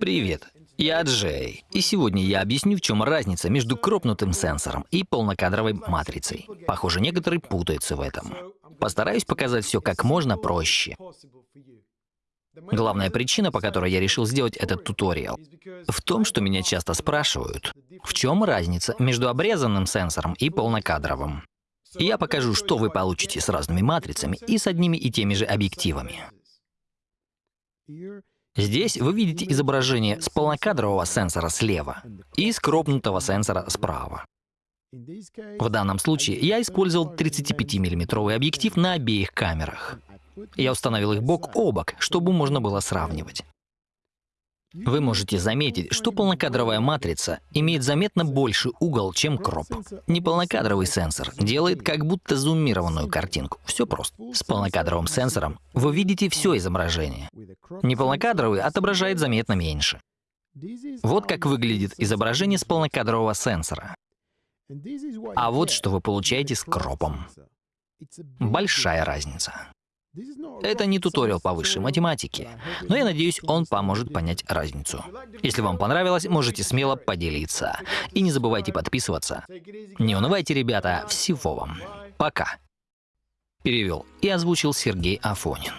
Привет, я Джей, и сегодня я объясню, в чем разница между кропнутым сенсором и полнокадровой матрицей. Похоже, некоторые путаются в этом. Постараюсь показать все как можно проще. Главная причина, по которой я решил сделать этот туториал, в том, что меня часто спрашивают, в чем разница между обрезанным сенсором и полнокадровым. Я покажу, что вы получите с разными матрицами и с одними и теми же объективами. Здесь вы видите изображение с полнокадрового сенсора слева и с кропнутого сенсора справа. В данном случае я использовал 35-мм объектив на обеих камерах. Я установил их бок о бок, чтобы можно было сравнивать. Вы можете заметить, что полнокадровая матрица имеет заметно больший угол, чем кроп. Неполнокадровый сенсор делает как будто зумированную картинку. Все просто. С полнокадровым сенсором вы видите все изображение. Неполнокадровый отображает заметно меньше. Вот как выглядит изображение с полнокадрового сенсора. А вот что вы получаете с кропом. Большая разница. Это не туториал по высшей математике, но я надеюсь, он поможет понять разницу. Если вам понравилось, можете смело поделиться. И не забывайте подписываться. Не унывайте, ребята, всего вам. Пока. Перевел и озвучил Сергей Афонин.